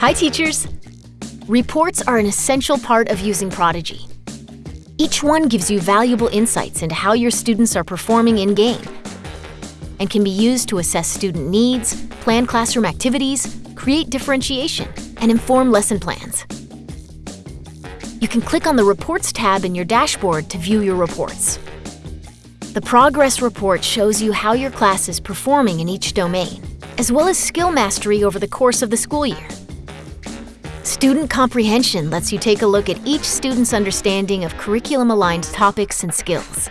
Hi, teachers! Reports are an essential part of using Prodigy. Each one gives you valuable insights into how your students are performing in-game and can be used to assess student needs, plan classroom activities, create differentiation, and inform lesson plans. You can click on the Reports tab in your dashboard to view your reports. The Progress Report shows you how your class is performing in each domain, as well as skill mastery over the course of the school year. Student Comprehension lets you take a look at each student's understanding of curriculum-aligned topics and skills.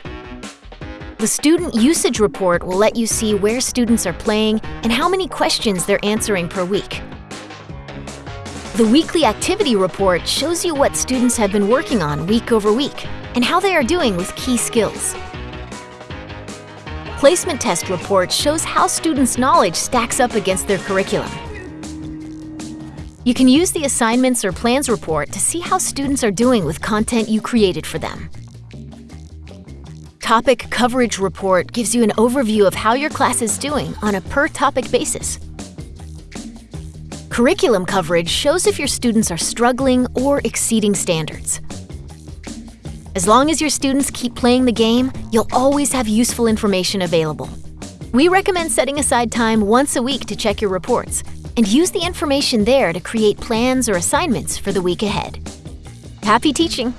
The Student Usage Report will let you see where students are playing and how many questions they're answering per week. The Weekly Activity Report shows you what students have been working on week over week and how they are doing with key skills. Placement Test Report shows how students' knowledge stacks up against their curriculum. You can use the Assignments or Plans report to see how students are doing with content you created for them. Topic Coverage Report gives you an overview of how your class is doing on a per-topic basis. Curriculum coverage shows if your students are struggling or exceeding standards. As long as your students keep playing the game, you'll always have useful information available. We recommend setting aside time once a week to check your reports and use the information there to create plans or assignments for the week ahead. Happy teaching!